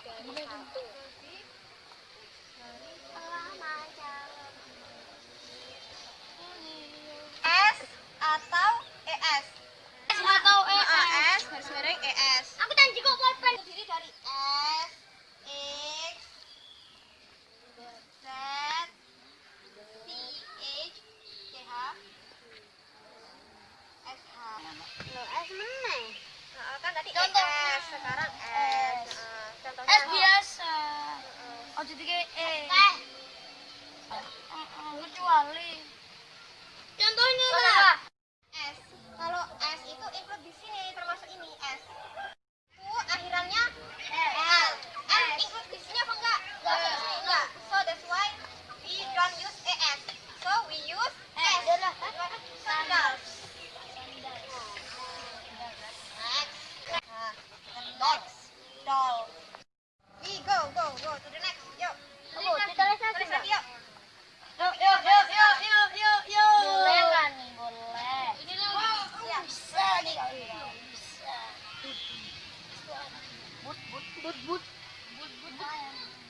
S atau ES? Goodbye,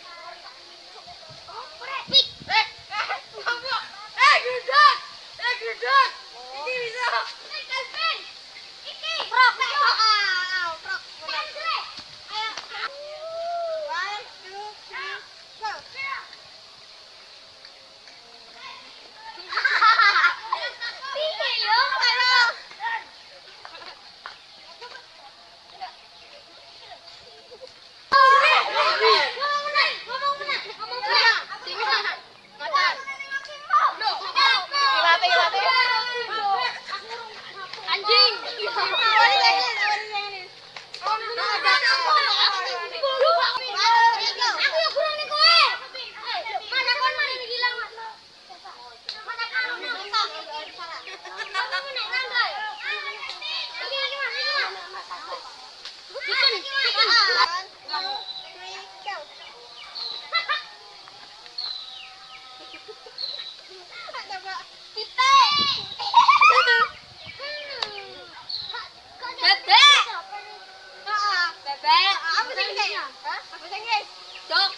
What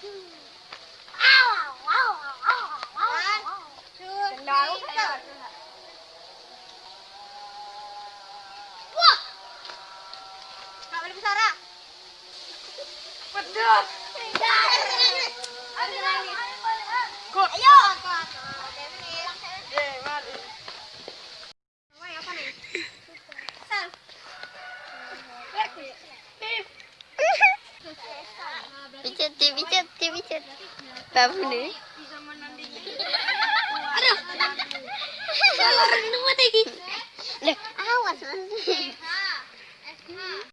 do? Pedot. Kok. Ayo. Eh, bicat, bicat, bicat. Babu nih. Aduh. Kalau renung lagi. Lah, awas.